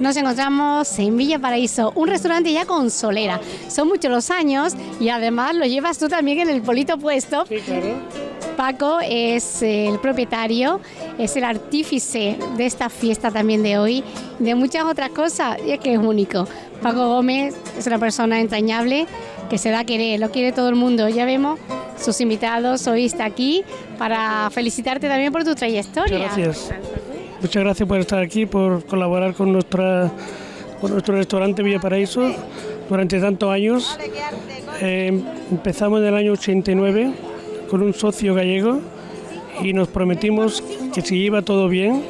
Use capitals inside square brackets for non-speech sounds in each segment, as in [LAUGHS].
Nos encontramos en Villa Paraíso, un restaurante ya con solera. Son muchos los años y además lo llevas tú también en el polito puesto. Sí, claro. Paco es el propietario, es el artífice de esta fiesta también de hoy, de muchas otras cosas, y es que es único. Paco Gómez es una persona entrañable que se da a querer, lo quiere todo el mundo. Ya vemos sus invitados, hoy está aquí para felicitarte también por tu trayectoria. Muchas gracias. Muchas gracias por estar aquí, por colaborar con, nuestra, con nuestro restaurante Villa Paraíso durante tantos años. Eh, empezamos en el año 89 con un socio gallego y nos prometimos que si iba todo bien,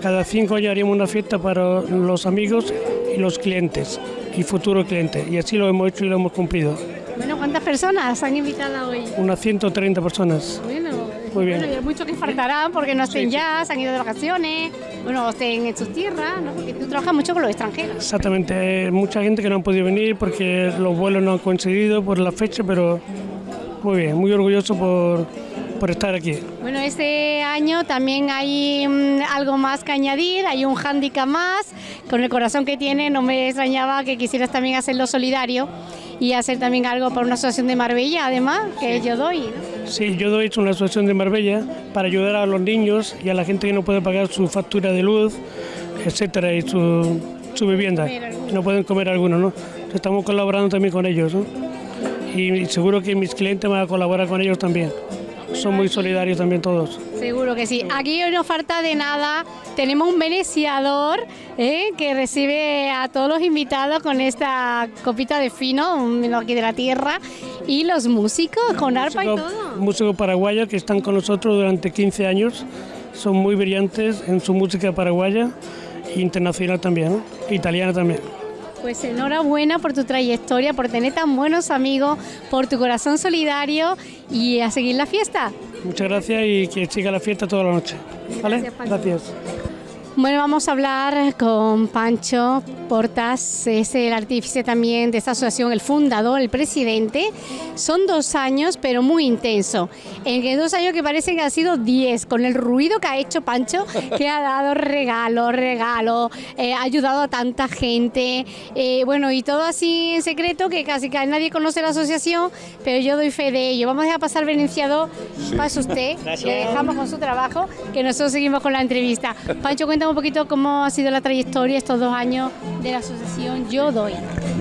cada cinco años haríamos una fiesta para los amigos y los clientes y futuros clientes. Y así lo hemos hecho y lo hemos cumplido. Bueno, ¿cuántas personas han invitado hoy? Unas 130 personas. Bueno, Muy bien. Bueno, y hay muchos que faltarán porque no estén ya, se han ido de vacaciones, bueno, estén en sus tierras, ¿no? Porque tú trabajas mucho con los extranjeros. Exactamente, mucha gente que no han podido venir porque los vuelos no han coincidido por la fecha, pero muy bien, muy orgulloso por, por estar aquí. Bueno, este año también hay mm, algo más que añadir, hay un hándicap más. Con el corazón que tiene, no me extrañaba que quisieras también hacerlo solidario y hacer también algo para una asociación de Marbella, además, que yo doy. ¿no? Sí, yo doy una asociación de Marbella para ayudar a los niños y a la gente que no puede pagar su factura de luz, etcétera, y su, su vivienda. No pueden comer algunos, ¿no? Estamos colaborando también con ellos, ¿no? Y seguro que mis clientes van a colaborar con ellos también. Son muy solidarios también todos. Seguro que sí. Aquí hoy no falta de nada. Tenemos un veneciador ¿eh? que recibe a todos los invitados con esta copita de fino, un vino aquí de la tierra, y los músicos con arpa y todo. Músicos paraguayos que están con nosotros durante 15 años. Son muy brillantes en su música paraguaya e internacional también, ¿no? italiana también. Pues enhorabuena por tu trayectoria, por tener tan buenos amigos, por tu corazón solidario y a seguir la fiesta. Muchas gracias y que siga la fiesta toda la noche. ¿Vale? Gracias. Bueno, vamos a hablar con Pancho Portas, es el artífice también de esta asociación, el fundador, el presidente. Son dos años, pero muy intenso. En dos años que parecen que han sido diez, con el ruido que ha hecho Pancho, que ha dado regalos, regalos, eh, ha ayudado a tanta gente. eh, bueno, y todo así en secreto, que casi que nadie conoce la asociación, pero yo doy fe de ello. Vamos a dejar pasar Venenciado, pase usted, [LAUGHS] le dejamos con su trabajo, que nosotros seguimos con la entrevista. Pancho, cuéntame un poquito cómo ha sido la trayectoria estos dos años de la asociación Yo Doy.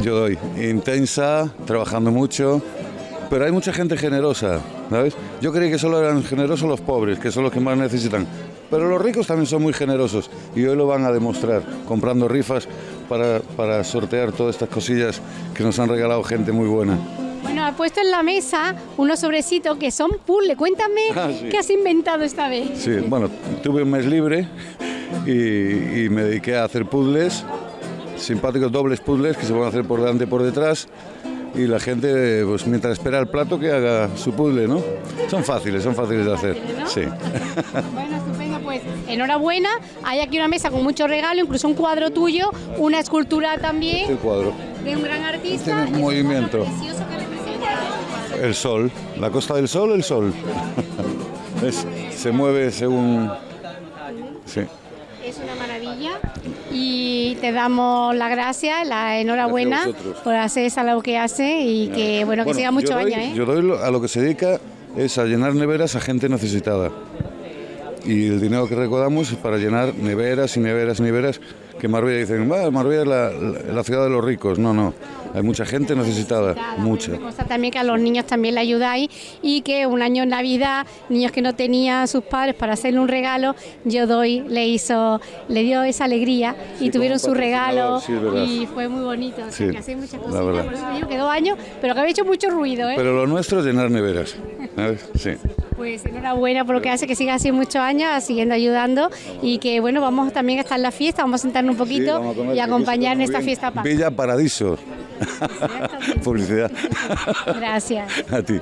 Yo doy intensa, trabajando mucho, pero hay mucha gente generosa, ¿sabes? Yo creí que solo eran generosos los pobres, que son los que más necesitan, pero los ricos también son muy generosos y hoy lo van a demostrar, comprando rifas para, para sortear todas estas cosillas que nos han regalado gente muy buena. Bueno, ha puesto en la mesa unos sobrecitos que son puzzle. Cuéntame Ah, sí. qué has inventado esta vez. Sí, bueno, tuve un mes libre y, y me dediqué a hacer puzzles, simpáticos dobles puzzles que se pueden hacer por delante y por detrás. Y la gente, pues mientras espera el plato, que haga su puzzle, ¿no? Son fáciles, son fáciles de hacer. ¿no? Sí. [LAUGHS] Bueno, estupendo, pues enhorabuena. Hay aquí una mesa con mucho regalo, incluso un cuadro tuyo, una escultura también El cuadro. de un gran artista. Tiene y es un movimiento. cuadro precioso que representa. El sol, la costa del sol, el sol. [LAUGHS] Es- se mueve según... Sí. Y te damos las gracias, la enhorabuena Gracias por hacer esa labor que hace y que bueno que Bueno, siga muchos años. ¿eh? Yo doy lo- a lo que se dedica es a llenar neveras a gente necesitada. Y el dinero que recaudamos es para llenar neveras y neveras y neveras que Marbella dicen, "Va, Marbella es la, la- la ciudad de los ricos. No, no. Hay mucha gente necesitada, mucha. Me consta también que a los niños también le ayudáis y que un año en Navidad, niños que no tenían sus padres para hacerle un regalo, yo doy, le hizo, le dio esa alegría y tuvieron su regalo sí, y fue muy bonito. O sea, Sí, que hacéis muchas verdad. por eso digo que dos años, pero que habéis hecho mucho ruido, ¿eh? Pero lo nuestro es llenar neveras. ¿sabes? Sí. Pues enhorabuena por lo que hace que siga así muchos años, siguiendo ayudando y que bueno, vamos también a estar en la fiesta, vamos a sentarnos un poquito a y acompañar en esta bien. fiesta. paz. Villa Paradiso. Publicidad. Gracias. A ti.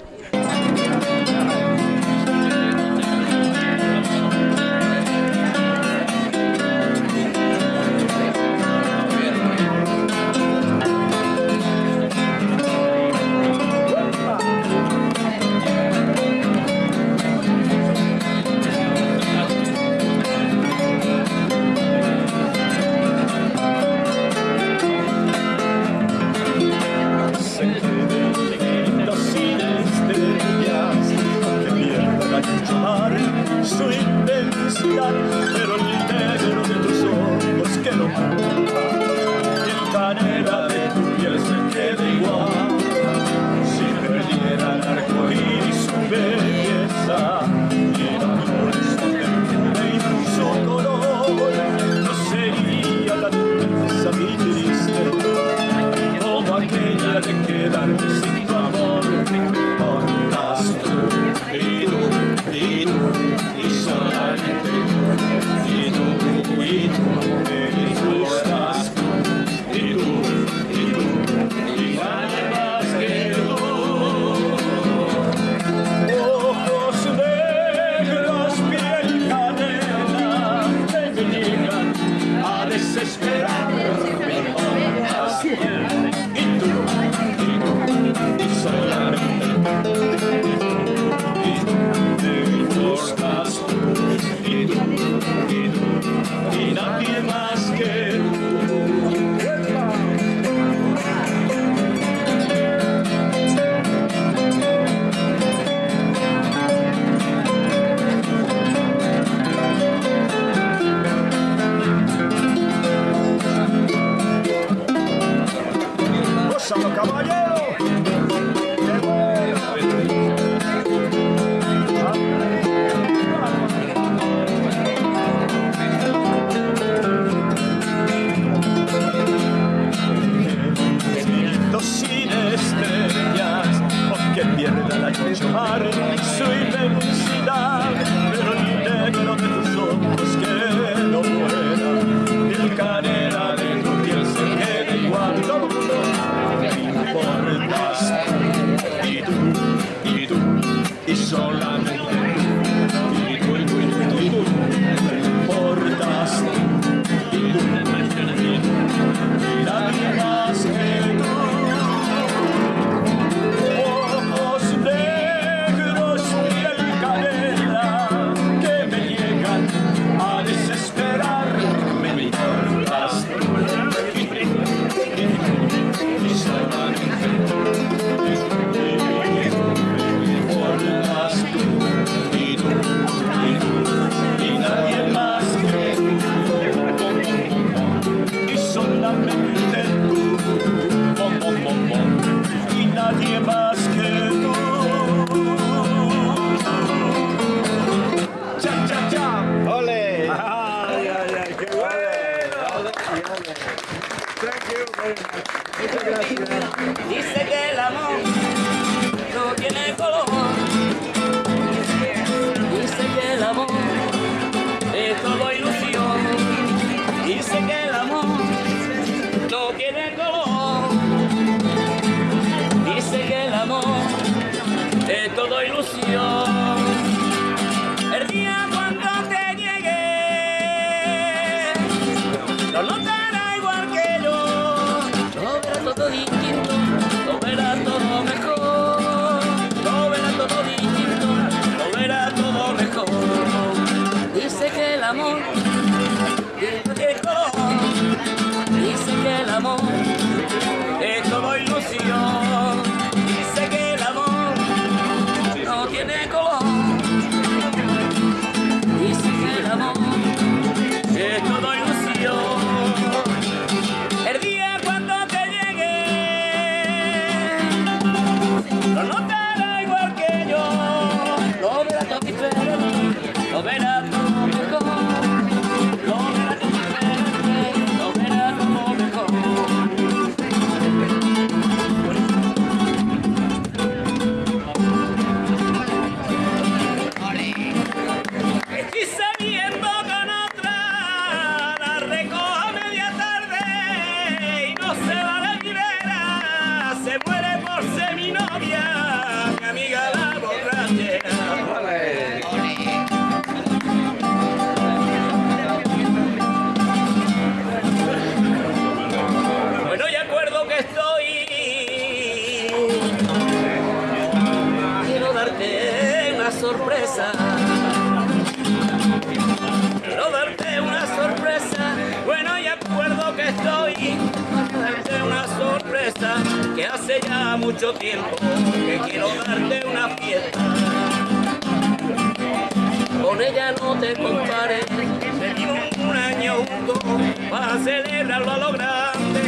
Para celebrarlo a lo grande.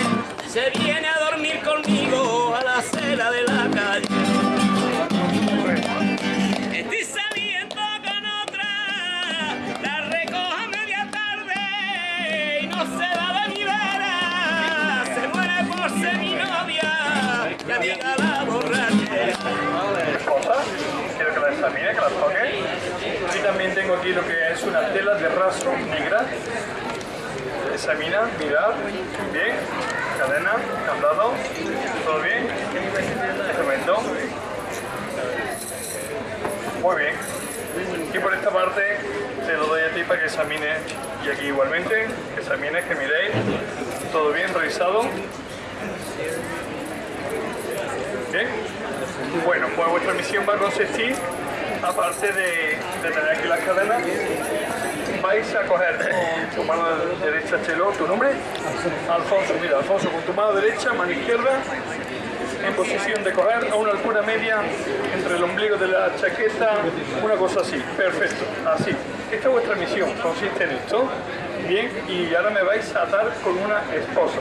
Se viene a dormir conmigo a la acera de la calle. Estoy saliendo con otra, la recojo media tarde y no se va de mi. Se muere por ser mi novia, que diga la borrachera. quiero que las examine, que las toque. Y también tengo aquí lo que es una tela de raso negra. Examina, mirar, bien, cadena, candado, todo bien, tremendo. Muy bien. Y por esta parte te lo doy a ti para que examine y aquí igualmente, que examines, que miréis, todo bien, revisado. Bien. Bueno, pues vuestra misión va a consistir, aparte de, de tener aquí las cadenas, vais a coger tu mano derecha, Chelo, ¿tu nombre? Alfonso, mira, Alfonso, con tu mano derecha, mano izquierda, en posición de coger a una altura media entre el ombligo de la chaqueta, una cosa así, perfecto, así. Esta es vuestra misión, consiste en esto, bien, y ahora me vais a atar con una esposa,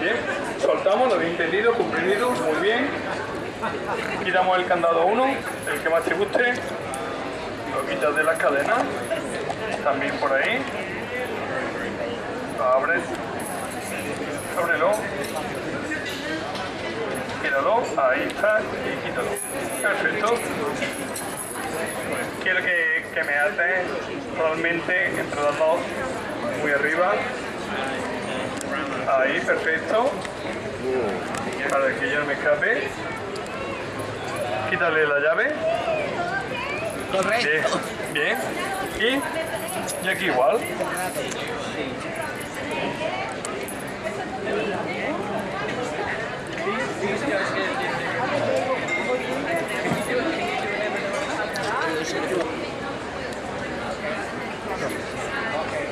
bien, soltamos, lo habéis entendido, comprendido, muy bien, quitamos el candado 1, el que más te guste, lo quitas de las cadenas, también por ahí, abres, ábrelo, quítalo, ahí está, y quítalo, perfecto. Quiero que, que me ates totalmente entre las dos, muy arriba, ahí, perfecto, para que yo no me escape. Quítale la llave. Correcto. Bien. Y, y aquí igual.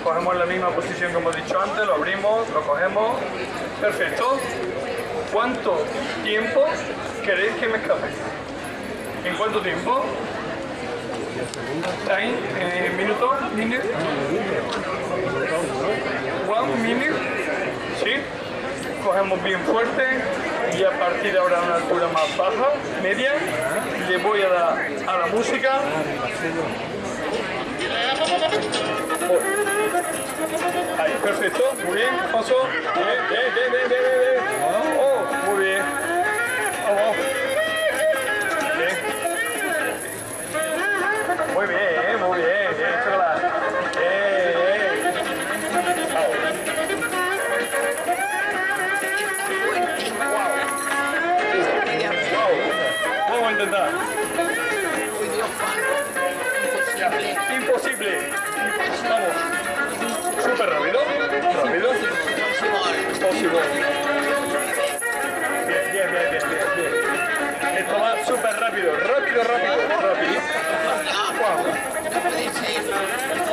Cogemos la misma posición que hemos dicho antes, lo abrimos, lo cogemos. Perfecto. ¿Cuánto tiempo queréis que me escape? ¿En cuánto tiempo? Time, eh, minuto, minute. One minute. ¿Sí? Cogemos bien fuerte y a partir de ahora a una altura más baja, media, le voy a dar a la música. Ahí, perfecto, muy bien, paso. Bien, bien, bien, bien, bien. Oh, muy bien. Vamos. Muy bien, muy bien, bien, chocolate. Bien. Wow. Vamos a intentar. Ya, Imposible. Vamos. Súper rápido. Rápido. Imposible. Bien, bien, bien, bien, bien, bien. Esto va súper rápido. Rápido, rápido, rápido. Please,